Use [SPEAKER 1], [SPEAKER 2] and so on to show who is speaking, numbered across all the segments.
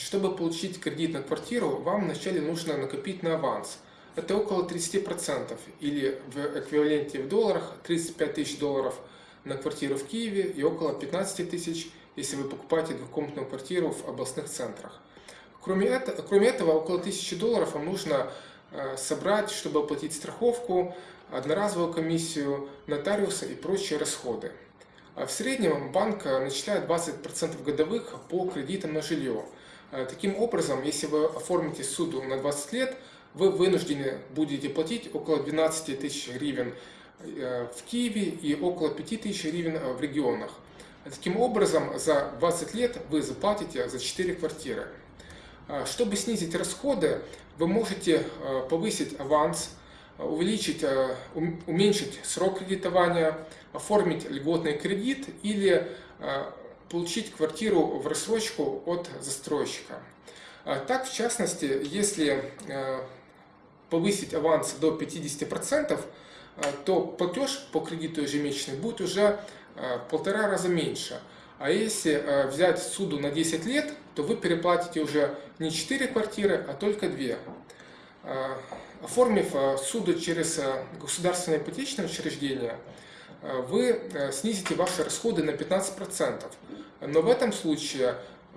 [SPEAKER 1] Чтобы получить кредит на квартиру, вам вначале нужно накопить на аванс. Это около 30% или в эквиваленте в долларах 35 тысяч долларов на квартиру в Киеве и около 15 тысяч, если вы покупаете двухкомнатную квартиру в областных центрах. Кроме этого, кроме этого около 1000 долларов вам нужно э, собрать, чтобы оплатить страховку, одноразовую комиссию, нотариуса и прочие расходы. А в среднем банк э, начисляет 20% годовых по кредитам на жилье. Э, таким образом, если вы оформите суду на 20 лет, вы вынуждены будете платить около 12 тысяч гривен э, в Киеве и около 5 тысяч гривен в регионах. Таким образом, за 20 лет вы заплатите за 4 квартиры. Чтобы снизить расходы, вы можете повысить аванс, увеличить, уменьшить срок кредитования, оформить льготный кредит или получить квартиру в рассрочку от застройщика. А так, в частности, если э, повысить аванс до 50%, э, то платеж по кредиту ежемесячный будет уже э, в полтора раза меньше. А если взять суду на 10 лет, то вы переплатите уже не 4 квартиры, а только 2. Оформив суду через государственное ипотечное учреждение, вы снизите ваши расходы на 15%. Но в этом случае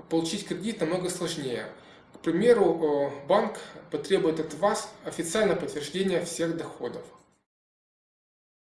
[SPEAKER 1] получить кредит намного сложнее. К примеру, банк потребует от вас официальное подтверждение всех доходов.